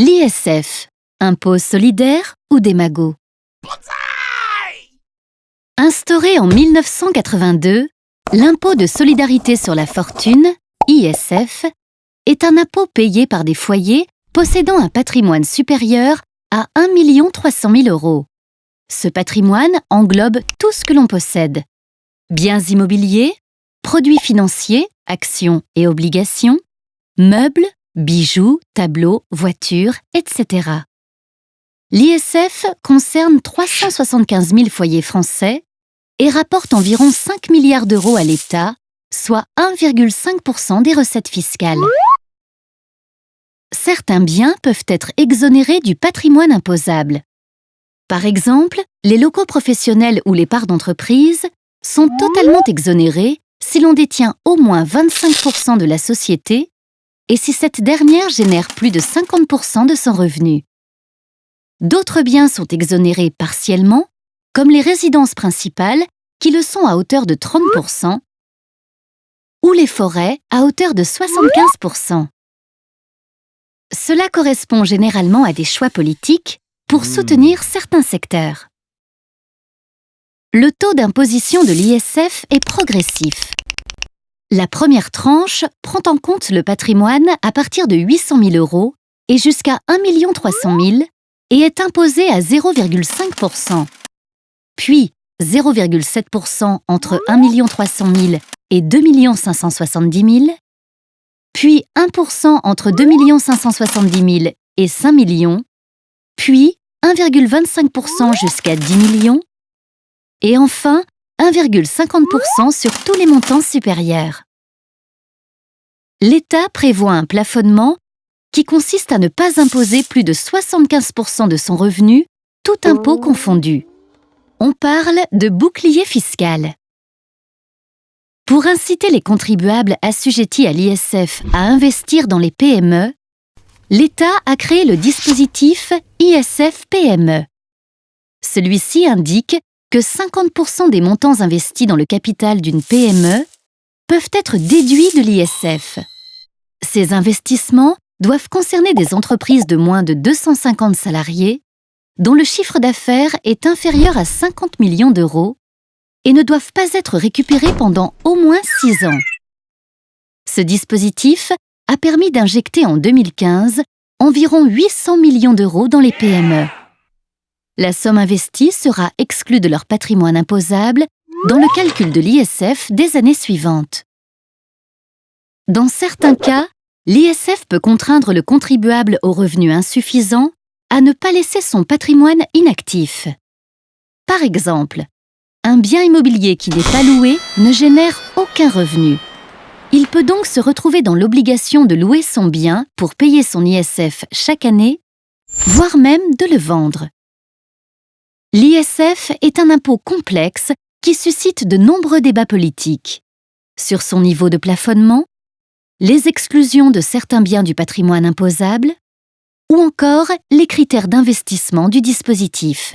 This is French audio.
L'ISF, impôt solidaire ou démago? Instauré en 1982, l'impôt de solidarité sur la fortune, ISF, est un impôt payé par des foyers possédant un patrimoine supérieur à 1 300 000 euros. Ce patrimoine englobe tout ce que l'on possède. Biens immobiliers, produits financiers, actions et obligations, meubles, bijoux, tableaux, voitures, etc. L'ISF concerne 375 000 foyers français et rapporte environ 5 milliards d'euros à l'État, soit 1,5% des recettes fiscales. Certains biens peuvent être exonérés du patrimoine imposable. Par exemple, les locaux professionnels ou les parts d'entreprise sont totalement exonérés si l'on détient au moins 25% de la société et si cette dernière génère plus de 50% de son revenu? D'autres biens sont exonérés partiellement, comme les résidences principales, qui le sont à hauteur de 30%, ou les forêts à hauteur de 75%. Cela correspond généralement à des choix politiques pour soutenir certains secteurs. Le taux d'imposition de l'ISF est progressif. La première tranche prend en compte le patrimoine à partir de 800 000 euros et jusqu'à 1 300 000 et est imposée à 0,5% puis 0,7% entre 1 300 000 et 2 570 000, puis 1% entre 2 570 000 et 5 millions, puis 1,25% jusqu'à 10 millions, et enfin 1,50% sur tous les montants supérieurs. L'État prévoit un plafonnement qui consiste à ne pas imposer plus de 75% de son revenu, tout impôt confondu. On parle de bouclier fiscal. Pour inciter les contribuables assujettis à l'ISF à investir dans les PME, l'État a créé le dispositif ISF-PME. Celui-ci indique que 50% des montants investis dans le capital d'une PME peuvent être déduits de l'ISF. Ces investissements doivent concerner des entreprises de moins de 250 salariés dont le chiffre d'affaires est inférieur à 50 millions d'euros et ne doivent pas être récupérés pendant au moins 6 ans. Ce dispositif a permis d'injecter en 2015 environ 800 millions d'euros dans les PME. La somme investie sera exclue de leur patrimoine imposable dans le calcul de l'ISF des années suivantes. Dans certains cas, l'ISF peut contraindre le contribuable aux revenus insuffisants à ne pas laisser son patrimoine inactif. Par exemple, un bien immobilier qui n'est pas loué ne génère aucun revenu. Il peut donc se retrouver dans l'obligation de louer son bien pour payer son ISF chaque année, voire même de le vendre. L'ISF est un impôt complexe qui suscite de nombreux débats politiques sur son niveau de plafonnement, les exclusions de certains biens du patrimoine imposable ou encore les critères d'investissement du dispositif.